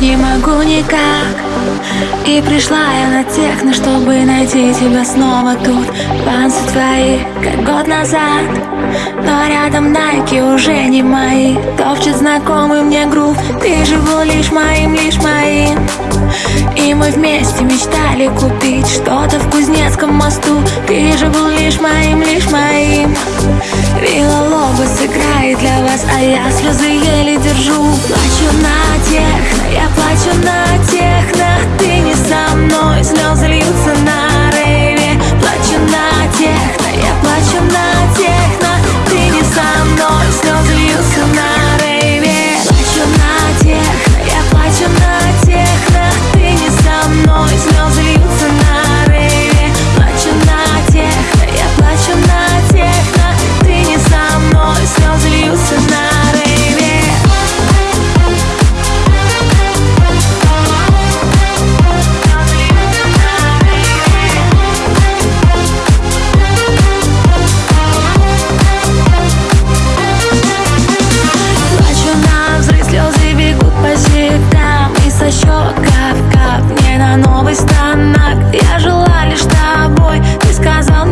не могу никак. И пришла я на техно, чтобы найти тебя снова тут. Панцы твои, как год назад. Но рядом найки уже не мои. Топчет знакомый мне грув. Ты же был лишь моим, лишь моим. И мы вместе мечтали купить Что-то в Кузнецком мосту. Ты же был лишь моим, лишь моим Вилла Лобос играет для вас А я слезы еле держу. Плачу на техно, я плачу на техно кап-кап мне на новый станок. Я жила лишь тобой, ты сказал